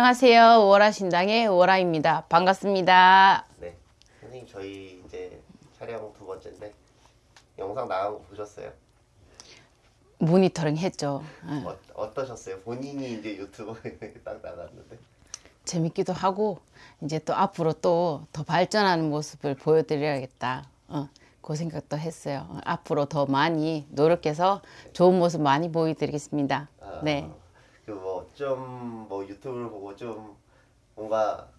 안녕하세요. 오라 신당의 오라입니다. 반갑습니다. 네, 선생님 저희 이제 촬영 두 번째인데 영상 나간 거 보셨어요? 모니터링 했죠. 예. 어, 어떠셨어요? 본인이 이제 유튜브에 딱 나갔는데 재밌기도 하고 이제 또 앞으로 또 더 발전하는 모습을 보여드려야겠다. 어, 그 생각도 했어요. 어, 앞으로 더 많이 노력해서 좋은 모습 많이 보여드리겠습니다. 아, 네. 그뭐좀 뭐 유튜브를 보고 좀 뭔가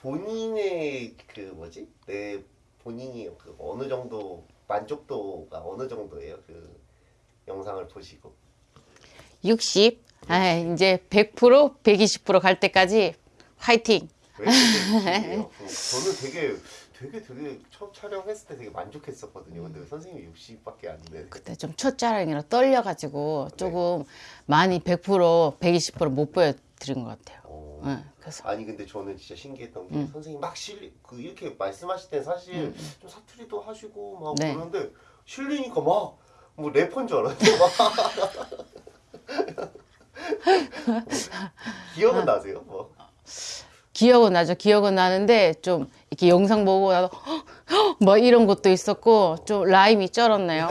본인의 그 뭐지 내 본인이 그 어느 정도 만족도가 어느 정도예요? 그 영상을 보시고 60, 아, 이제 100%, 120%갈 때까지 화이팅! 왜 해요? 저는 되게 되게 되게 첫 촬영했을 때 되게 만족했었거든요. 근데 왜 선생님이 60밖에 안 돼. 그때 좀 첫자랑이라 떨려가지고 조금 많이 100%, 120%못 보여드린 것 같아요. 어. 예, 그래서 아니 근데 저는 진짜 신기했던 게 음. 선생님 막 실리 그 이렇게 말씀하실 때 사실 좀 사투리도 하시고 막 네. 그러는데 실리니까 막 뭐 래퍼인 줄 알았어요. 막. 기억은 나세요? 뭐. 기억은 나죠. 기억은 나는데 좀 이렇게 영상 보고 나도 뭐 이런 것도 있었고 좀 라임이 쩔었네요.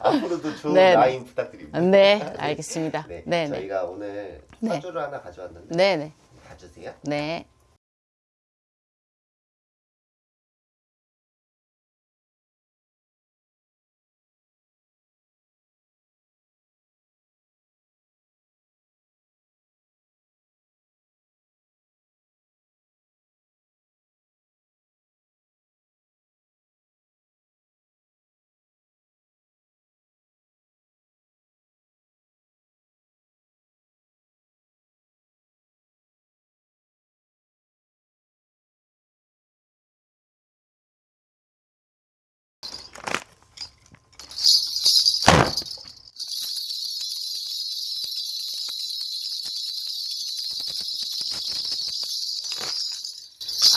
앞으로도 좋은 네, 네. 라인 부탁드립니다. 네, 알겠습니다. 네, 네, 네, 저희가 오늘 네. 사주를 하나 가져왔는데 네, 네, 봐주세요. 네.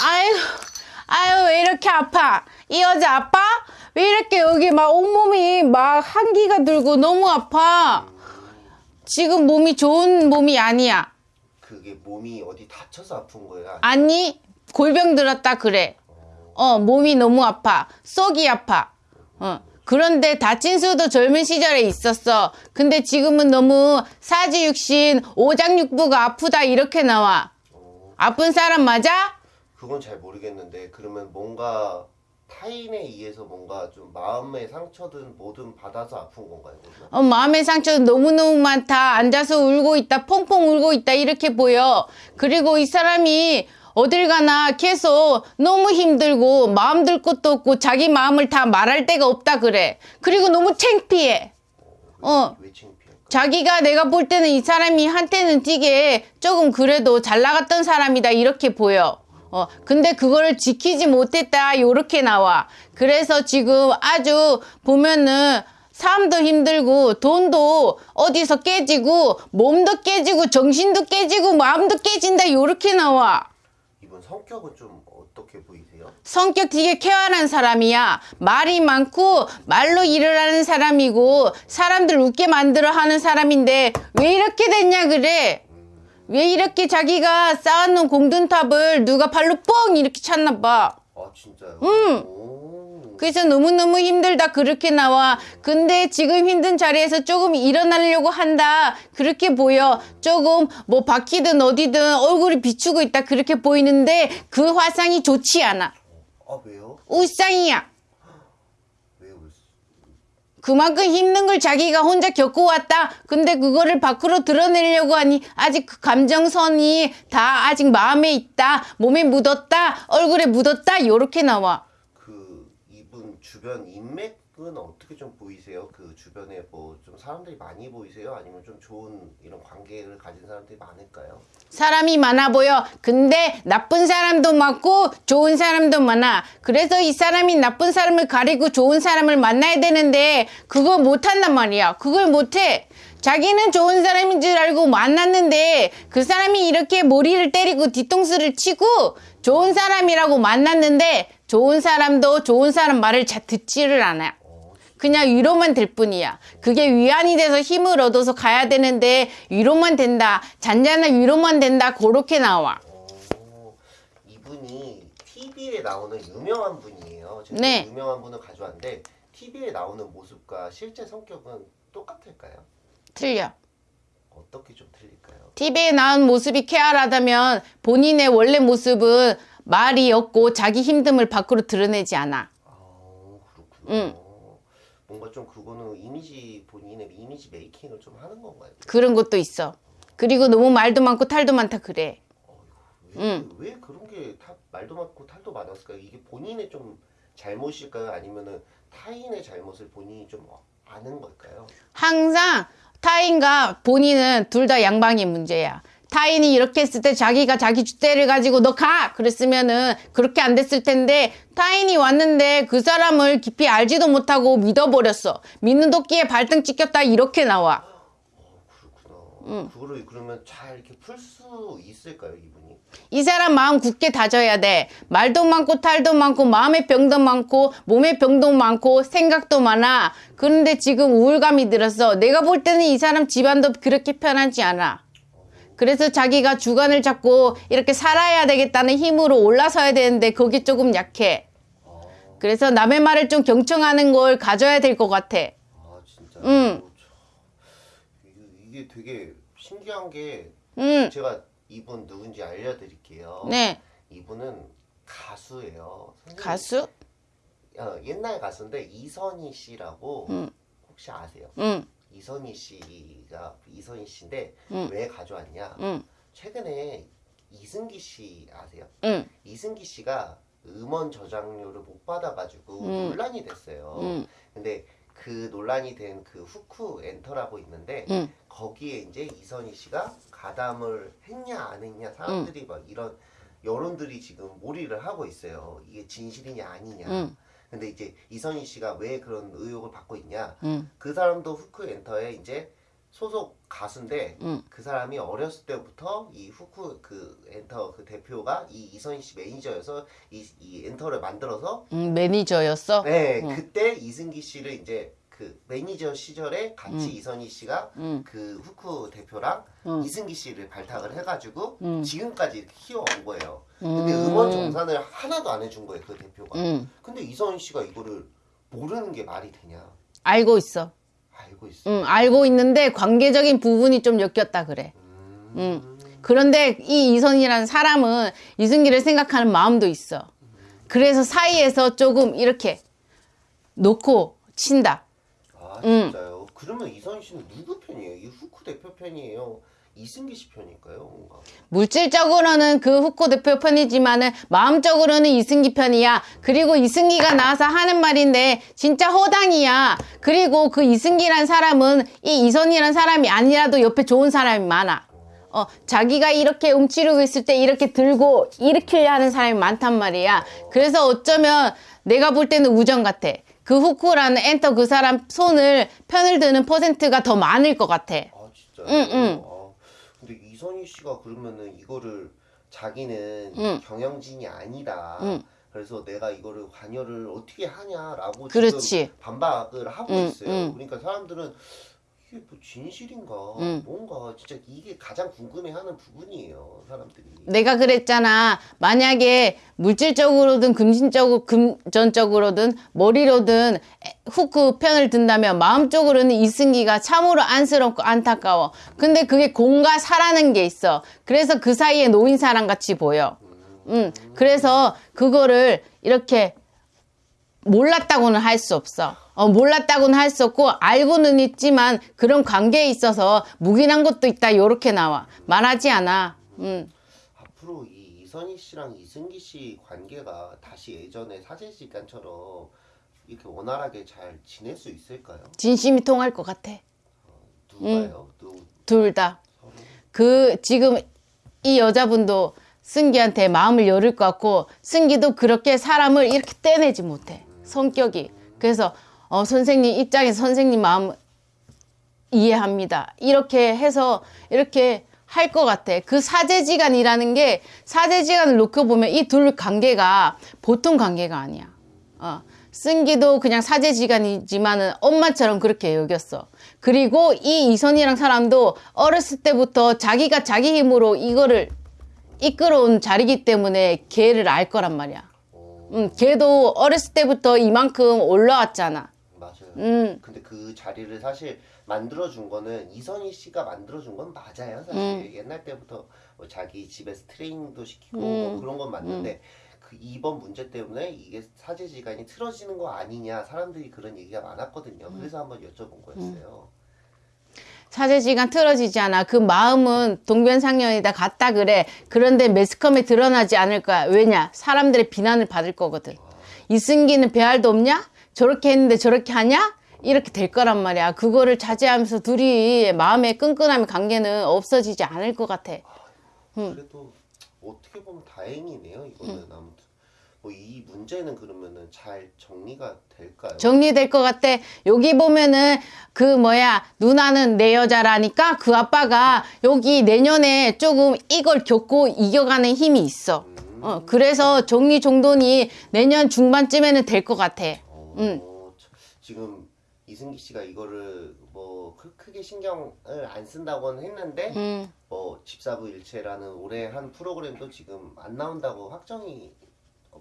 아유, 아유, 왜 이렇게 아파? 이 여자 아파? 왜 이렇게 여기 막 온몸이 막 한기가 들고 너무 아파? 지금 몸이 좋은 몸이 아니야. 그게 몸이 어디 다쳐서 아픈 거예요? 아니, 골병 들었다 그래. 어, 몸이 너무 아파. 쏙이 아파. 어. 그런데 다친 수도 젊은 시절에 있었어. 근데 지금은 너무 사지육신, 오장육부가 아프다 이렇게 나와. 어, 아픈 사람 맞아? 그건 잘 모르겠는데 그러면 뭔가 타인에 의해서 뭔가 좀 마음의 상처든 뭐든 받아서 아픈 건가요? 어, 마음의 상처 너무너무 많다. 앉아서 울고 있다. 펑펑 울고 있다. 이렇게 보여. 그리고 이 사람이 어딜 가나 계속 너무 힘들고 마음 들 것도 없고 자기 마음을 다 말할 데가 없다 그래. 그리고 너무 창피해. 어. 왜 창피할까? 자기가 내가 볼 때는 이 사람이 한때는 되게 조금 그래도 잘 나갔던 사람이다 이렇게 보여. 어, 근데 그거를 지키지 못했다 요렇게 나와. 그래서 지금 아주 보면은 삶도 힘들고 돈도 어디서 깨지고 몸도 깨지고 정신도 깨지고 마음도 깨진다 요렇게 나와. 이분 성격은 좀 어떻게 보이세요? 성격 되게 쾌활한 사람이야. 말이 많고 말로 일을 하는 사람이고 사람들 웃게 만들어 하는 사람인데 왜 이렇게 됐냐 그래. 왜 이렇게 자기가 쌓아놓은 공든탑을 누가 발로 뻥 이렇게 찼나 봐. 아 진짜요? 음. 오. 그래서 너무너무 힘들다 그렇게 나와. 근데 지금 힘든 자리에서 조금 일어나려고 한다. 그렇게 보여. 조금 뭐 바퀴든 어디든 얼굴이 비추고 있다 그렇게 보이는데 그 화상이 좋지 않아. 아 왜요? 울상이야. 그만큼 힘든 걸 자기가 혼자 겪어왔다. 근데 그거를 밖으로 드러내려고 하니 아직 그 감정선이 다 아직 마음에 있다. 몸에 묻었다. 얼굴에 묻었다. 요렇게 나와. 그 이분 주변 인맥 은 어떻게 좀 보이세요? 그 주변에 뭐 좀 사람들이 많이 보이세요? 아니면 좀 좋은 이런 관계를 가진 사람들이 많을까요? 사람이 많아 보여. 근데 나쁜 사람도 많고 좋은 사람도 많아. 그래서 이 사람이 나쁜 사람을 가리고 좋은 사람을 만나야 되는데 그거 못한단 말이야. 그걸 못해. 자기는 좋은 사람인 줄 알고 만났는데 그 사람이 이렇게 머리를 때리고 뒤통수를 치고 좋은 사람이라고 만났는데 좋은 사람도 좋은 사람 말을 잘 듣지를 않아요. 어, 그냥 위로만 될 뿐이야. 그게 위안이 돼서 힘을 얻어서 가야 되는데 위로만 된다. 잔잔한 위로만 된다. 그렇게 나와. 어, 이분이 TV에 나오는 유명한 분이에요. 제가 네. 유명한 분을 가져왔는데 TV에 나오는 모습과 실제 성격은 똑같을까요? 틀려. 어떻게 좀 틀릴까요? TV에 나온 모습이 쾌활하다면 본인의 원래 모습은 말이 없고 자기 힘듦을 밖으로 드러내지 않아. 아 그렇구나. 응. 뭔가 좀 그거는 이미지 본인의 이미지 메이킹을 좀 하는 건가요? 그런 것도 있어. 그리고 너무 말도 많고 탈도 많다 그래. 왜, 응. 왜 그런 게 다 말도 많고 탈도 많았을까요? 이게 본인의 좀 잘못일까요? 아니면은 타인의 잘못을 본인이 좀 아는 걸까요? 항상 타인과 본인은 둘 다 양방의 문제야. 타인이 이렇게 했을 때 자기가 자기 주대를 가지고 너 가! 그랬으면은 그렇게 안 됐을 텐데 타인이 왔는데 그 사람을 깊이 알지도 못하고 믿어버렸어. 믿는 도끼에 발등 찍혔다 이렇게 나와. 어, 그렇구나. 그거를 그러면 잘 이렇게 풀 수 있을까요, 이분이? 이 사람 마음 굳게 다져야 돼. 말도 많고 탈도 많고 마음의 병도 많고 몸의 병도 많고 생각도 많아. 그런데 지금 우울감이 들었어. 내가 볼 때는 이 사람 집안도 그렇게 편하지 않아. 그래서 자기가 주관을 잡고 이렇게 살아야 되겠다는 힘으로 올라서야 되는데 거기 조금 약해. 아, 그래서 남의 말을 좀 경청하는 걸 가져야 될 것 같아. 아 진짜. 응. 이게, 이게 되게 신기한 게 음, 제가 이분 누군지 알려드릴게요. 네. 이분은 가수예요. 가수? 어, 옛날 가수인데 이선희 씨라고 음. 혹시 아세요? 응, 이선희 씨가 이선희 씨인데 음. 왜 가져왔냐? 응, 최근에 이승기 씨 아세요? 응, 이승기 씨가 음원 저장료를 못 받아가지고 음. 논란이 됐어요. 응, 근데 그 논란이 된 그 후쿠 엔터라고 있는데 응, 거기에 이제 이선희 씨가 가담을 했냐 안 했냐 사람들이 막 이런 여론들이 지금 몰이를 하고 있어요. 이게 진실이냐 아니냐. 응, 근데 이제 이선희 씨가 왜 그런 의혹을 받고 있냐? 응, 그 사람도 후크 엔터에 이제 소속 가수인데 응. 그 사람이 어렸을 때부터 이 후크 그 엔터 그 대표가 이 이선희 씨 매니저여서 이, 이 엔터를 만들어서 응, 매니저였어? 네 응. 그때 이승기 씨를 이제 그 매니저 시절에 같이 응. 이선희 씨가 응, 그 후크 대표랑 응. 이승기 씨를 발탁을 해가지고 응. 지금까지 키워온 거예요. 음. 근데 음원 정산을 하나도 안 해준 거예요 그 대표가. 응. 근데 이선희 씨가 이거를 모르는 게 말이 되냐? 알고 있어. 알고 있어. 응, 알고 있는데 관계적인 부분이 좀 엮였다 그래. 음. 응. 그런데 이 이선이라는 사람은 이승기를 생각하는 마음도 있어. 그래서 사이에서 조금 이렇게 놓고 친다. 아 음. 진짜요? 그러면 이선희 씨는 누구 편이에요? 이 후쿠 대표 편이에요? 이승기 씨 편일까요? 뭔가. 물질적으로는 그 후코 대표 편이지만은 마음적으로는 이승기 편이야. 그리고 이승기가 나와서 하는 말인데 진짜 허당이야. 그리고 그 이승기란 사람은 이 이선이란 사람이 아니라도 옆에 좋은 사람이 많아. 어, 자기가 이렇게 움츠리고 있을 때 이렇게 들고 일으키려 하는 사람이 많단 말이야. 그래서 어쩌면 내가 볼 때는 우정 같아. 그 후쿠라는 엔터 그 사람 손을 편을 드는 퍼센트가 더 많을 것 같아. 아 진짜요? 응, 응. 아, 근데 이선희 씨가 그러면은 이거를 자기는 응. 경영진이 아니다. 응. 그래서 내가 이거를 관여를 어떻게 하냐라고 그렇지. 지금 반박을 하고 응, 있어요. 응. 그러니까 사람들은 이게 뭐 진실인가 응. 뭔가 진짜 이게 가장 궁금해하는 부분이에요 사람들이. 내가 그랬잖아. 만약에 물질적으로든 금신적으로, 금전적으로든 머리로든 후크 편을 든다면 마음적으로는 이승기가 참으로 안쓰럽고 안타까워. 근데 그게 공과 사라는 게 있어. 그래서 그 사이에 놓인 사람 같이 보여. 음, 그래서 그거를 이렇게 몰랐다고는 할 수 없어. 어, 몰랐다고는 할 수 없고, 알고는 있지만, 그런 관계에 있어서 묵인한 것도 있다, 요렇게 나와. 말하지 않아. 음. 앞으로 이 이선희 씨랑 이승기 씨 관계가 다시 예전에 사제 시간처럼 이렇게 원활하게 잘 지낼 수 있을까요? 진심이 통할 것 같아. 누가요? 누둘 다. 서로? 그, 지금 이 여자분도 승기한테 마음을 열을 것 같고, 승기도 그렇게 사람을 이렇게 떼내지 못해. 성격이. 그래서, 어, 선생님 입장에서 선생님 마음 이해합니다. 이렇게 해서, 이렇게 할 것 같아. 그 사제지간이라는 게, 사제지간을 놓고 보면 이 둘 관계가 보통 관계가 아니야. 어, 쓴기도 그냥 사제지간이지만은 엄마처럼 그렇게 여겼어. 그리고 이 이선이랑 사람도 어렸을 때부터 자기가 자기 힘으로 이거를 이끌어온 자리기 때문에 걔를 알 거란 말이야. 어, 음, 걔도 어렸을 때부터 이만큼 올라왔잖아. 맞아요. 음. 근데 그 자리를 사실 만들어준 거는 이선희 씨가 만들어준 건 맞아요. 사실 음. 옛날 때부터 뭐 자기 집에서 트레이닝도 시키고 음. 뭐 그런 건 맞는데 그 이번 문제 때문에 이게 사제지간이 틀어지는 거 아니냐 사람들이 그런 얘기가 많았거든요. 음. 그래서 한번 여쭤본 거였어요. 사제지간 틀어지지 않아. 그 마음은 동변상련이다 같다 그래. 그런데 매스컴에 드러나지 않을 거야. 왜냐? 사람들의 비난을 받을 거거든. 이승기는 배알도 없냐? 저렇게 했는데 저렇게 하냐? 이렇게 될 거란 말이야. 그거를 자제하면서 둘이 마음의 끈끈함의 관계는 없어지지 않을 것 같아. 음. 그래도 어떻게 보면 다행이네요. 이거는 아무튼 뭐 이 문제는 그러면은 잘 정리가 될까요? 정리될 것 같아. 여기 보면은 그 뭐야 누나는 내 여자라니까 그 아빠가 여기 내년에 조금 이걸 겪고 이겨가는 힘이 있어. 어, 그래서 정리 정돈이 내년 중반쯤에는 될 것 같아. 어, 음. 저- 지금 이승기 씨가 이거를 뭐 크- 크게 신경을 안 쓴다고는 했는데 음, 뭐 집사부 일체라는 올해 한 프로그램도 지금 안 나온다고 확정이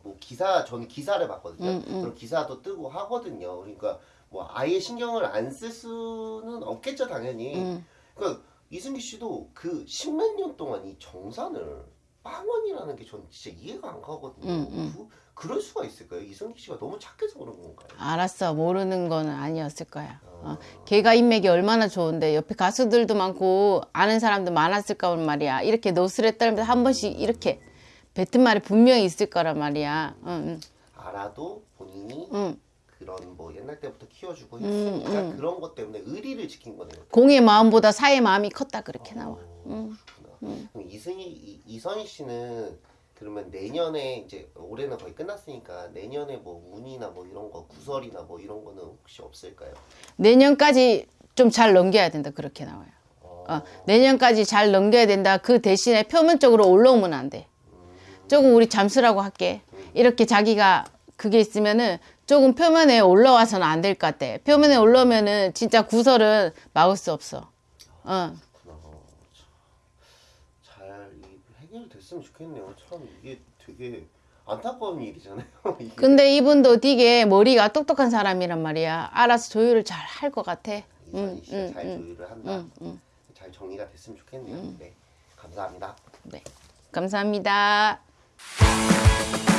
뭐 기사 전 기사를 봤거든요. 음, 음. 그런 기사도 뜨고 하거든요. 그러니까 뭐 아예 신경을 안 쓸 수는 없겠죠 당연히. 음. 그러니까 이승기 씨도 그 십몇 년 동안 이 정산을 빵원이라는 게전 진짜 이해가 안 가거든요. 음, 음. 그, 그럴 수가 있을까요? 이승기 씨가 너무 착해서 그런 건가요? 알았어. 모르는 거는 아니었을 거야. 어, 걔가 인맥이 얼마나 좋은데 옆에 가수들도 많고 아는 사람도 많았을 거란 말이야. 이렇게 노스레 떨면서 한 번씩 이렇게 뱉은 말이 분명히 있을 거란 말이야. 응, 알아도 본인이 응, 응. 그런 뭐 옛날 때부터 키워주고 음, 했으니까 음. 그런 것 때문에 의리를 지킨 거네요. 공의 마음보다 사의 마음이 컸다 그렇게 나와. 어, 그렇구나. 그럼 이승희 이, 이선희 씨는 그러면 내년에 이제 올해는 거의 끝났으니까 내년에 뭐 운이나 뭐 이런 거 구설이나 뭐 이런 거는 혹시 없을까요? 내년까지 좀 잘 넘겨야 된다 그렇게 나와요. 어, 어, 내년까지 잘 넘겨야 된다. 그 대신에 표면적으로 올라오면 안 돼. 조금 우리 잠수라고 할게. 이렇게 자기가 그게 있으면은 조금 표면에 올라와서는 안 될 것 같아. 표면에 올라오면은 진짜 구설은 막을 수 없어. 어. 참. 잘 이- 해결됐으면 좋겠네요. 참 이게 되게 안타까운 일이잖아요. 이게. 근데 이분도 되게 머리가 똑똑한 사람이란 말이야. 알아서 조율을 잘 할 것 같아. 씨가 음, 잘 음, 조율을 한다. 음, 음. 잘 정리가 됐으면 좋겠네요. 네, 감사합니다. 네. 감사합니다. Música